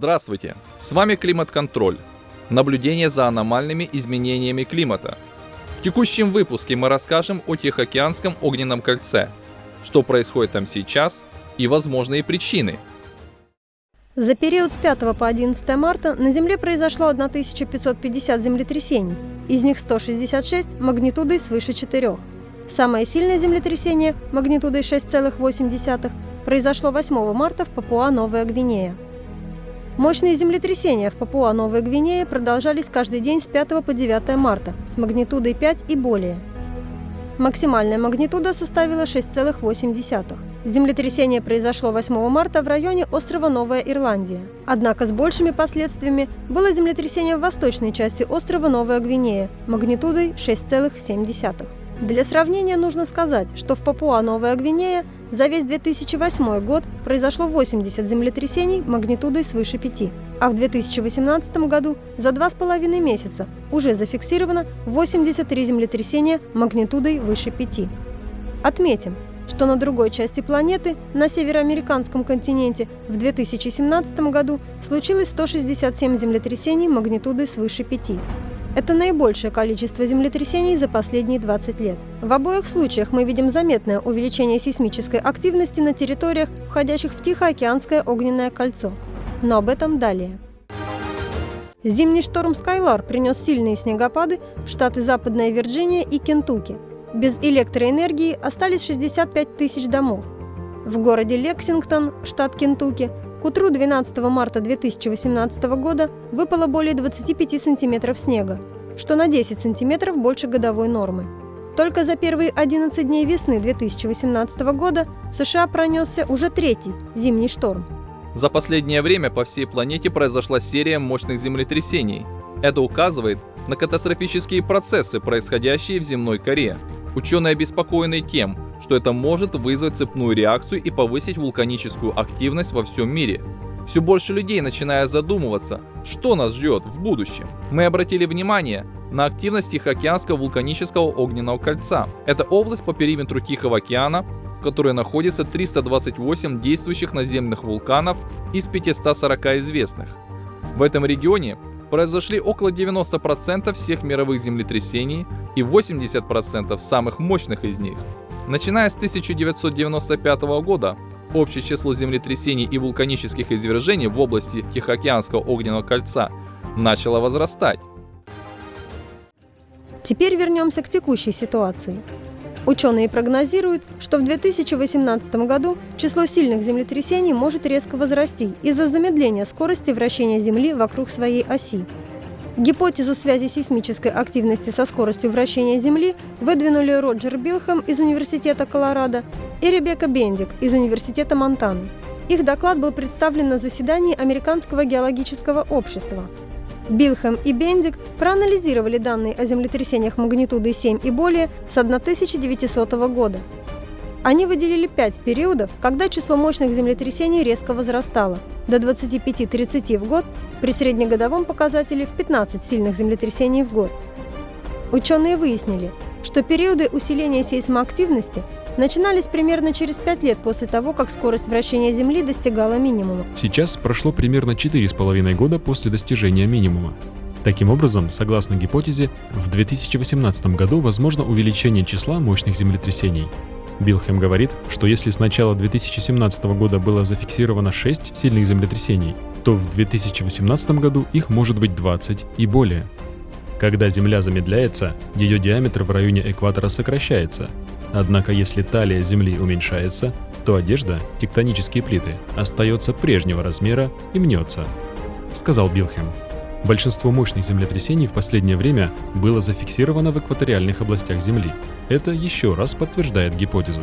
Здравствуйте! С вами Климат-контроль. Наблюдение за аномальными изменениями климата. В текущем выпуске мы расскажем о Тихоокеанском огненном кольце, что происходит там сейчас и возможные причины. За период с 5 по 11 марта на Земле произошло 1550 землетрясений, из них 166 магнитудой свыше 4. Самое сильное землетрясение магнитудой 6,8 произошло 8 марта в Папуа-Новая Гвинея. Мощные землетрясения в Папуа-Новой Гвинее продолжались каждый день с 5 по 9 марта с магнитудой 5 и более. Максимальная магнитуда составила 6,8. Землетрясение произошло 8 марта в районе острова Новая Ирландия. Однако с большими последствиями было землетрясение в восточной части острова Новая Гвинея магнитудой 6,7. Для сравнения нужно сказать, что в Папуа-Новая Гвинея за весь 2008 год произошло 80 землетрясений магнитудой свыше 5, а в 2018 году за два с половиной месяца уже зафиксировано 83 землетрясения магнитудой выше 5. Отметим, что на другой части планеты, на североамериканском континенте, в 2017 году случилось 167 землетрясений магнитудой свыше 5. Это наибольшее количество землетрясений за последние 20 лет. В обоих случаях мы видим заметное увеличение сейсмической активности на территориях, входящих в Тихоокеанское огненное кольцо. Но об этом далее. Зимний шторм «Скайлар» принес сильные снегопады в штаты Западная Вирджиния и Кентукки. Без электроэнергии остались 65 тысяч домов. В городе Лексингтон, штат Кентукки, к утру 12 марта 2018 года выпало более 25 сантиметров снега, что на 10 сантиметров больше годовой нормы. Только за первые 11 дней весны 2018 года в США пронесся уже третий зимний шторм. За последнее время по всей планете произошла серия мощных землетрясений. Это указывает на катастрофические процессы, происходящие в земной коре. Ученые обеспокоены тем, что это может вызвать цепную реакцию и повысить вулканическую активность во всем мире. Все больше людей начинают задумываться, что нас ждет в будущем. Мы обратили внимание на активность Тихоокеанского вулканического огненного кольца. Это область по периметру Тихого океана, в которой находится 328 действующих наземных вулканов из 540 известных. В этом регионе произошли около 90% всех мировых землетрясений и 80% самых мощных из них. Начиная с 1995 года, общее число землетрясений и вулканических извержений в области Тихоокеанского огненного кольца начало возрастать. Теперь вернемся к текущей ситуации. Ученые прогнозируют, что в 2018 году число сильных землетрясений может резко возрасти из-за замедления скорости вращения Земли вокруг своей оси. Гипотезу связи сейсмической активности со скоростью вращения Земли выдвинули Роджер Билхэм из Университета Колорадо и Ребекка Бендик из Университета Монтаны. Их доклад был представлен на заседании Американского геологического общества. Билхэм и Бендик проанализировали данные о землетрясениях магнитудой 7 и более с 1900 года. Они выделили пять периодов, когда число мощных землетрясений резко возрастало до 25-30 в год при среднегодовом показателе в 15 сильных землетрясений в год. Ученые выяснили, что периоды усиления сейсмоактивности начинались примерно через 5 лет после того, как скорость вращения Земли достигала минимума. Сейчас прошло примерно 4,5 года после достижения минимума. Таким образом, согласно гипотезе, в 2018 году возможно увеличение числа мощных землетрясений. Билхэм говорит, что если с начала 2017 года было зафиксировано 6 сильных землетрясений, то в 2018 году их может быть 20 и более. Когда Земля замедляется, ее диаметр в районе экватора сокращается. Однако если талия Земли уменьшается, то одежда, тектонические плиты, остается прежнего размера и мнется, сказал Билхэм. Большинство мощных землетрясений в последнее время было зафиксировано в экваториальных областях Земли. Это еще раз подтверждает гипотезу.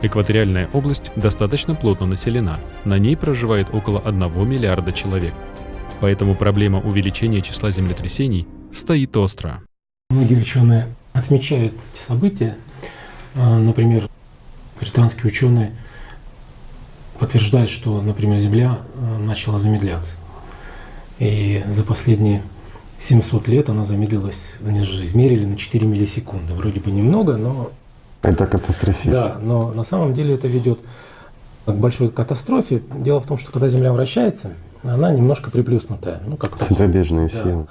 Экваториальная область достаточно плотно населена, на ней проживает около 1 миллиарда человек. Поэтому проблема увеличения числа землетрясений стоит остро. Многие ученые отмечают эти события. А, например, британские ученые подтверждают, что, например, Земля а, начала замедляться. И за последние 700 лет она замедлилась, они же измерили на 4 миллисекунды. Вроде бы немного, но... Это катастрофично. Да, но на самом деле это ведет к большой катастрофе. Дело в том, что когда Земля вращается, она немножко приплюснутая. Ну, как Центробежные да. силы.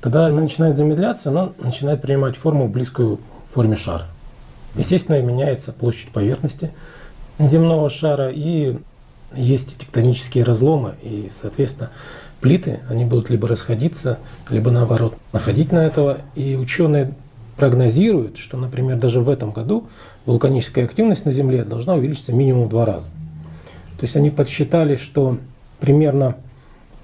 Когда она начинает замедляться, она начинает принимать форму, близкую форме шара. Естественно, меняется площадь поверхности земного шара, и есть тектонические разломы, и, соответственно, плиты, они будут либо расходиться, либо наоборот находить на этого. И ученые прогнозируют, что, например, даже в этом году вулканическая активность на Земле должна увеличиться минимум в два раза. То есть они подсчитали, что примерно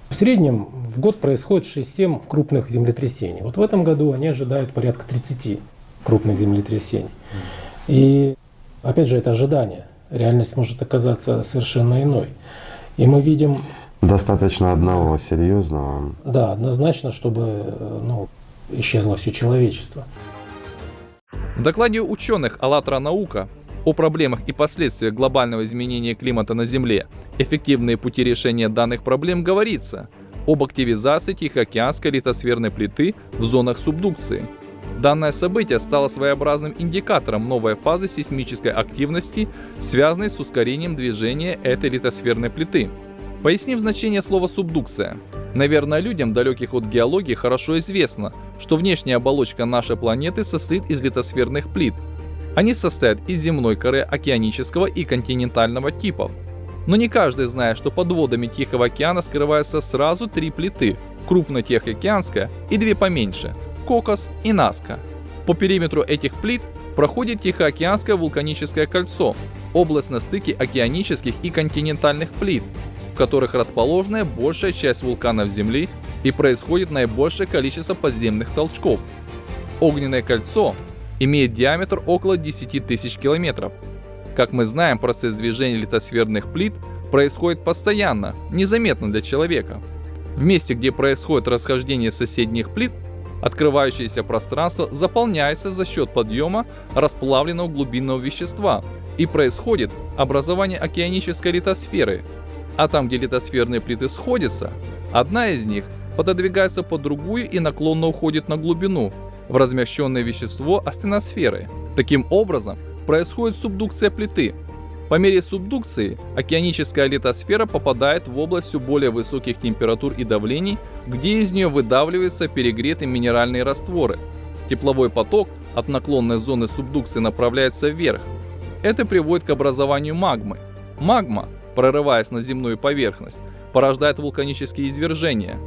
в среднем в год происходит 6-7 крупных землетрясений. Вот в этом году они ожидают порядка 30 крупных землетрясений. И опять же, это ожидание. Реальность может оказаться совершенно иной. И мы видим... Достаточно одного серьезного. Да, однозначно, чтобы ну, исчезло все человечество. В докладе ученых «АЛЛАТРА наука» о проблемах и последствиях глобального изменения климата на Земле, эффективные пути решения данных проблем говорится об активизации Тихоокеанской литосферной плиты в зонах субдукции. Данное событие стало своеобразным индикатором новой фазы сейсмической активности, связанной с ускорением движения этой литосферной плиты. Поясним значение слова «субдукция». Наверное, людям, далеких от геологии, хорошо известно, что внешняя оболочка нашей планеты состоит из литосферных плит. Они состоят из земной коры океанического и континентального типов. Но не каждый знает, что под водами Тихого океана скрываются сразу три плиты – крупная Тихоокеанская и две поменьше – Кокос и Наска. По периметру этих плит проходит Тихоокеанское вулканическое кольцо – область на стыке океанических и континентальных плит, в которых расположена большая часть вулканов Земли и происходит наибольшее количество подземных толчков. Огненное кольцо имеет диаметр около 10 тысяч километров. Как мы знаем, процесс движения литосферных плит происходит постоянно, незаметно для человека. В месте, где происходит расхождение соседних плит, открывающееся пространство заполняется за счет подъема расплавленного глубинного вещества и происходит образование океанической литосферы. А там, где литосферные плиты сходятся, одна из них пододвигается под другую и наклонно уходит на глубину, в размещенное вещество астеносферы. Таким образом, происходит субдукция плиты. По мере субдукции океаническая литосфера попадает в область все более высоких температур и давлений, где из нее выдавливаются перегретые минеральные растворы. Тепловой поток от наклонной зоны субдукции направляется вверх. Это приводит к образованию магмы. Магма, прорываясь на земную поверхность, порождает вулканические извержения.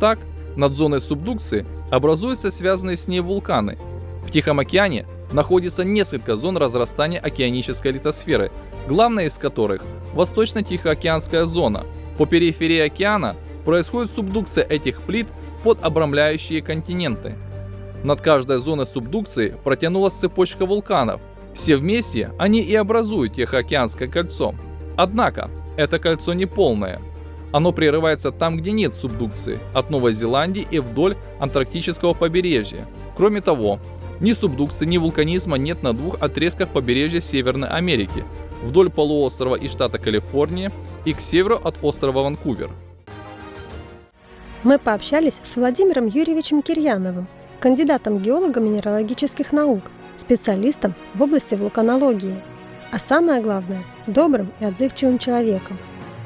Так, над зоной субдукции образуются связанные с ней вулканы. В Тихом океане находится несколько зон разрастания океанической литосферы, главная из которых – Восточно-Тихоокеанская зона. По периферии океана происходит субдукция этих плит под обрамляющие континенты. Над каждой зоной субдукции протянулась цепочка вулканов. Все вместе они и образуют Тихоокеанское кольцо. Однако, это кольцо не полное. Оно прерывается там, где нет субдукции, от Новой Зеландии и вдоль антарктического побережья. Кроме того, ни субдукции, ни вулканизма нет на двух отрезках побережья Северной Америки, вдоль полуострова и штата Калифорния и к северу от острова Ванкувер. Мы пообщались с Владимиром Юрьевичем Кирьяновым, кандидатом геолога минералогических наук, специалистом в области вулканологии, а самое главное – добрым и отзывчивым человеком.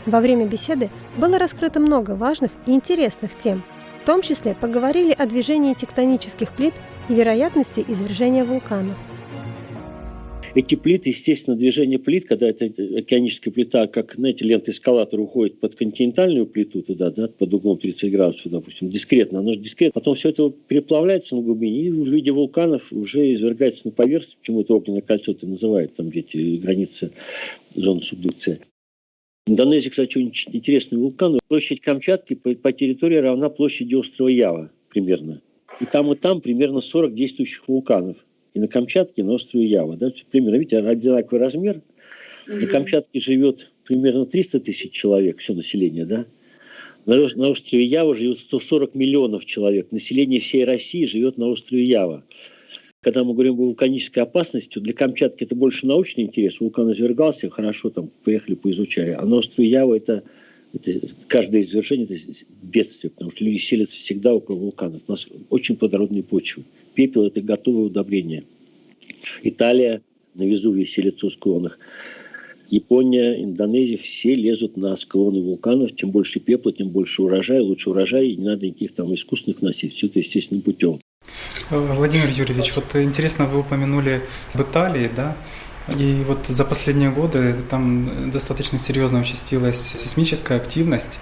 Во время беседы было раскрыто много важных и интересных тем. В том числе поговорили о движении тектонических плит и вероятности извержения вулканов. Эти плиты, естественно, движение плит, когда это океаническая плита, как, знаете, лента эскалатора уходит под континентальную плиту туда, да, под углом 30 градусов, допустим, дискретно, оно же дискретно. Потом все это переплавляется на глубине и в виде вулканов уже извергается на поверхность, почему это огненное кольцо это называют, там где эти границы зоны субдукции. В Индонезии, кстати, очень интересный вулкан. Площадь Камчатки по территории равна площади острова Ява примерно. И там, и там примерно 40 действующих вулканов. И на Камчатке, и на острове Ява. Да? Примерно, видите, одинаковый размер. На Камчатке живет примерно 300 тысяч человек, все население, да? На, на острове Ява живет 140 миллионов человек. Население всей России живет на острове Ява. Когда мы говорим о вулканической опасности, для Камчатки это больше научный интерес. Вулкан извергался, хорошо там поехали, поизучали. А на острове Ява это, это каждое извержение это бедствие, потому что люди селятся всегда около вулканов. У нас очень плодородные почвы. Пепел – это готовое удобрение. Италия на Везувии селится в склонах. Япония, Индонезия, все лезут на склоны вулканов. Чем больше пепла, тем больше урожая, лучше урожай, и не надо никаких там искусственных носить. Все это естественным путем. Владимир Юрьевич, вот интересно, вы упомянули об Италии, да? И вот за последние годы там достаточно серьезно участилась сейсмическая активность.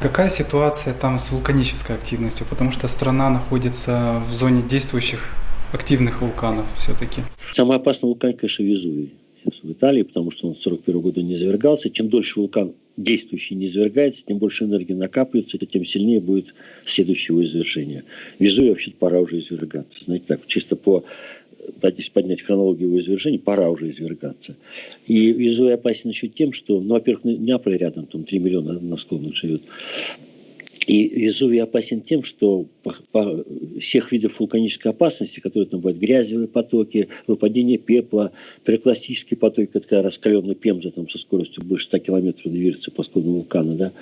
Какая ситуация там с вулканической активностью? Потому что страна находится в зоне действующих активных вулканов все-таки. Самый опасный вулкан, конечно, Везувий в Италии, потому что он в 1941 году не извергался. Чем дольше вулкан действующий не извергается, тем больше энергии накапливается, тем сильнее будет следующего извержения. Везувий вообще-то пора уже извергаться. Знаете, так, чисто по если поднять хронологию его извержений, пора уже извергаться. И Везувий опасен еще тем, что, ну, во-первых, Неаполь рядом, там 3 миллиона на склонах живет. И Везувий опасен тем, что по, по всех видов вулканической опасности, которые там бывают, грязевые потоки, выпадение пепла, пирокластические потоки, когда раскаленный пемза там со скоростью больше 100 километров движется по склону вулкана, да,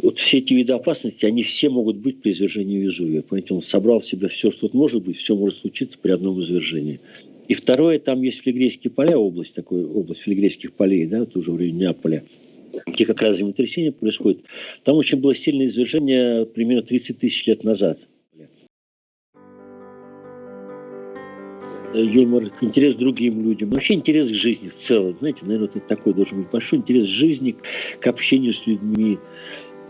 вот все эти виды опасности, они все могут быть при извержении Везувия. Поэтому он собрал в себя все, что тут может быть, все может случиться при одном извержении. И второе, там есть филигрейские поля, область такой, область филигрейских полей, да, тоже в районе Неаполя где как раз землетрясение происходит, там очень было сильное извержение примерно 30 тысяч лет назад. юмор, интерес к другим людям, вообще интерес к жизни в целом. Знаете, наверное, это такой должен быть большой интерес к жизни, к общению с людьми,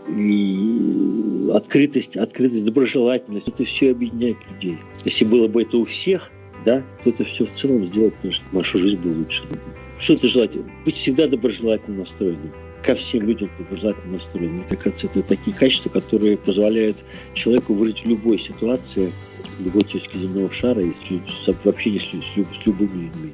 и открытость, открытость, доброжелательность. Это все объединяет людей. Если было бы это у всех, да, то это все в целом сделать, конечно, нашу жизнь бы лучше. Что это желать? Быть всегда доброжелательно настроенным ко всем людям доброжелательно настроен. Мне кажется, это такие качества, которые позволяют человеку выжить в любой ситуации, в любой точке земного шара и с, в общении с, с, с любыми людьми.